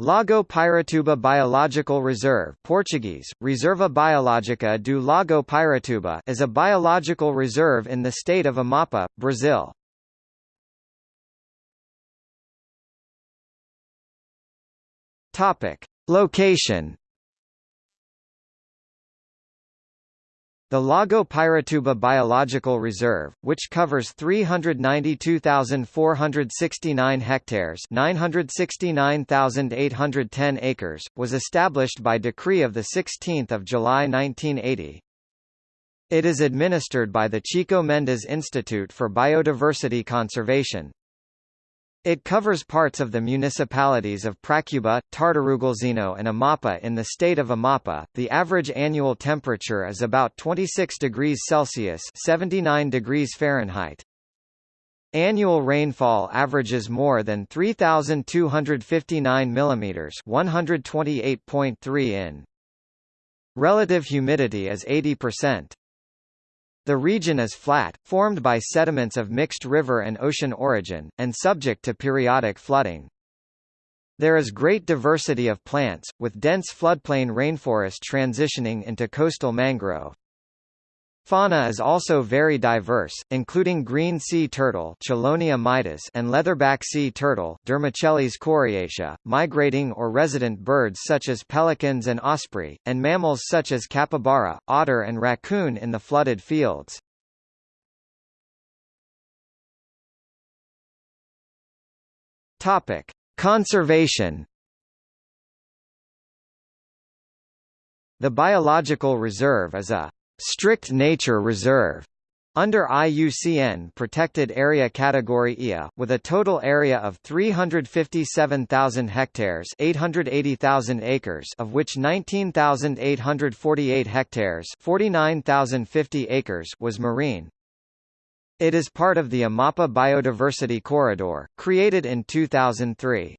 Lago Piratuba Biological Reserve Portuguese, Reserva Biológica do Lago Piratuba is a biological reserve in the state of Amapá, Brazil. Topic. Location The Lago Piratuba Biological Reserve, which covers 392,469 hectares 969,810 acres, was established by decree of 16 July 1980. It is administered by the Chico Mendes Institute for Biodiversity Conservation. It covers parts of the municipalities of Pracuba, Tartarugalzinho and Amapá in the state of Amapá. The average annual temperature is about 26 degrees Celsius (79 degrees Fahrenheit). Annual rainfall averages more than 3259 mm (128.3 in). Relative humidity is 80%. The region is flat, formed by sediments of mixed river and ocean origin, and subject to periodic flooding. There is great diversity of plants, with dense floodplain rainforest transitioning into coastal mangrove. Fauna is also very diverse, including green sea turtle and leatherback sea turtle coriacea, migrating or resident birds such as pelicans and osprey, and mammals such as capybara, otter and raccoon in the flooded fields. Conservation The biological reserve is a strict nature reserve under IUCN Protected Area Category IA, with a total area of 357,000 hectares 880,000 acres of which 19,848 hectares 49,050 acres was marine. It is part of the Amapá Biodiversity Corridor, created in 2003.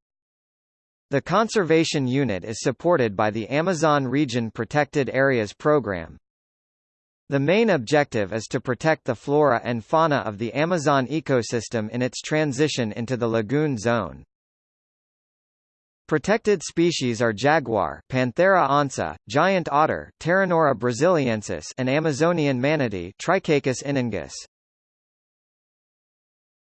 The conservation unit is supported by the Amazon Region Protected Areas Program. The main objective is to protect the flora and fauna of the Amazon ecosystem in its transition into the lagoon zone. Protected species are jaguar Panthera onca, giant otter Pteronura brasiliensis and Amazonian manatee Trichechus inunguis.